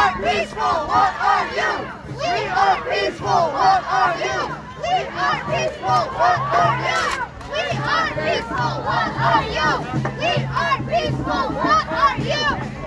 are peaceful. What are you? We are peaceful. What are you? We are peaceful. What are you? We are peaceful. What are you? We are peaceful. What are you?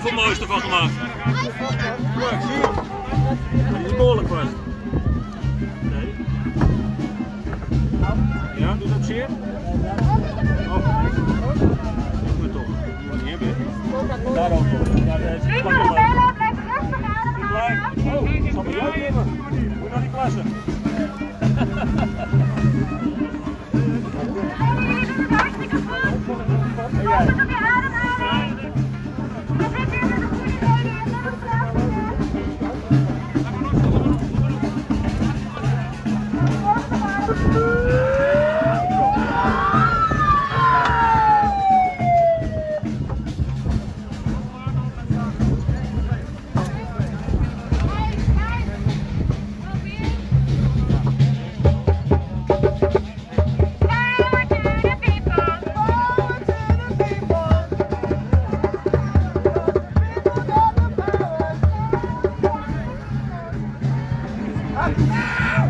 Voor mooiste van gemaakt? Kijk, zie je? Die is behoorlijk vast. Nee. Ja, doet dat zeer? Oh. Ik moet toch. Ik moet niet hebben. Daar ook. Ja, dat is. Blijf. Oh, ik zal jou hebben. Moet naar die klasse. Ah!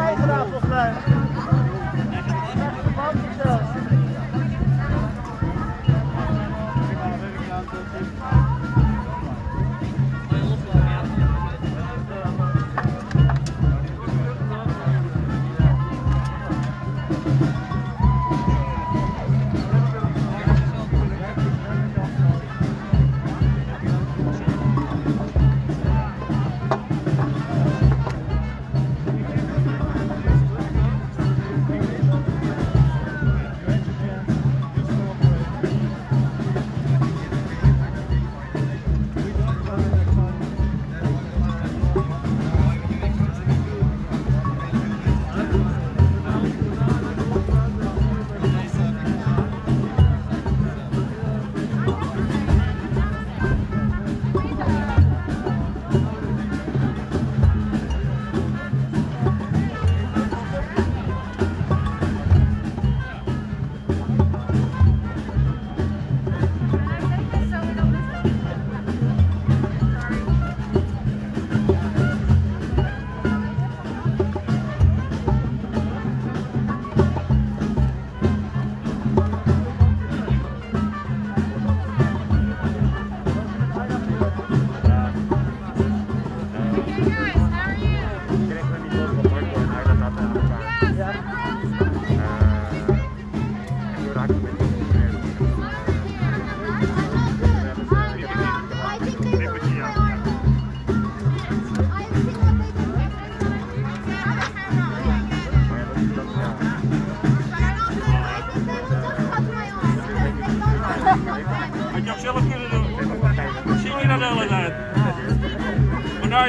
bijgedaan volgens mij.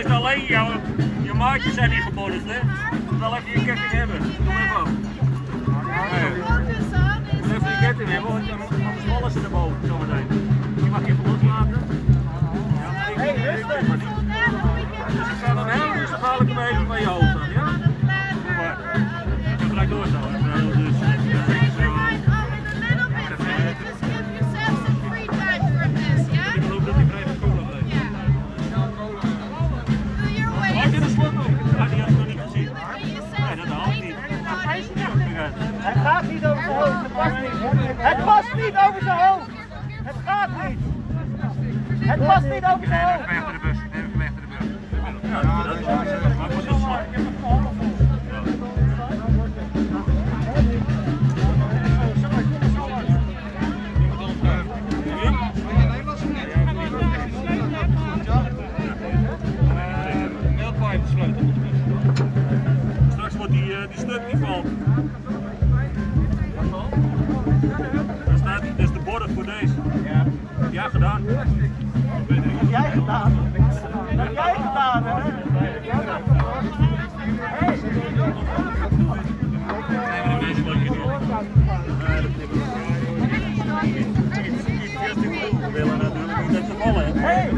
is alleen jou. Je maatjes zijn niet geboden, hè? Wel even je ketting hebben. Doe even op. Even je ketting hebben, want anders vallen ze erboven zometeen. Je mag je even loslaten. Ja, hey, rustig!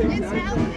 It's healthy.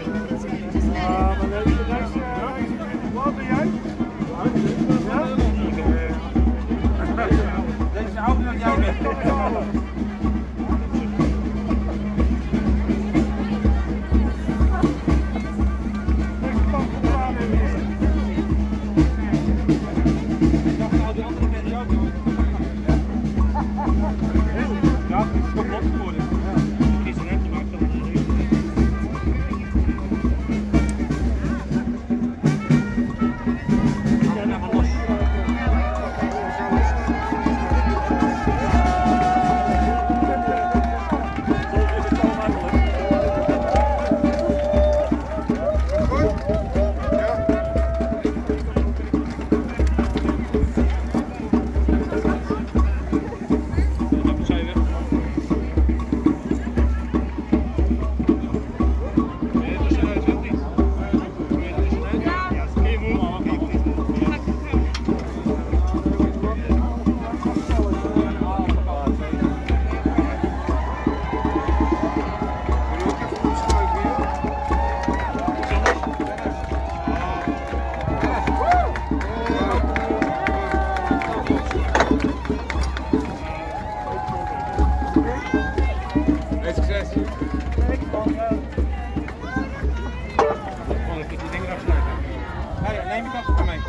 Kom kant van mij.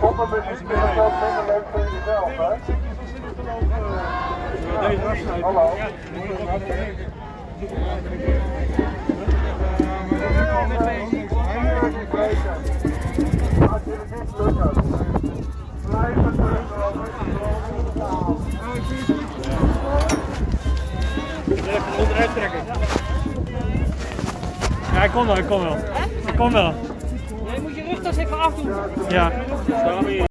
Poppenmuziek is ook minder leuk voor jezelf, hè? Ja, hij kom wel, ik kom wel. hij kom wel. Yeah.